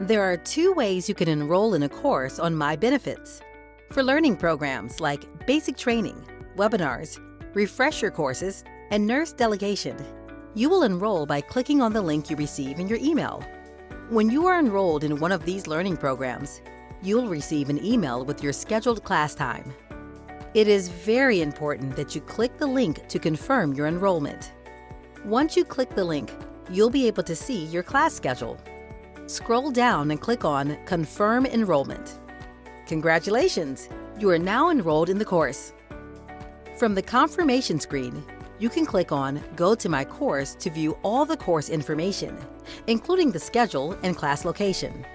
There are two ways you can enroll in a course on My Benefits. For learning programs like basic training, webinars, refresher courses, and nurse delegation, you will enroll by clicking on the link you receive in your email. When you are enrolled in one of these learning programs, you'll receive an email with your scheduled class time. It is very important that you click the link to confirm your enrollment. Once you click the link, you'll be able to see your class schedule. Scroll down and click on Confirm Enrollment. Congratulations! You are now enrolled in the course. From the confirmation screen, you can click on Go to My Course to view all the course information, including the schedule and class location.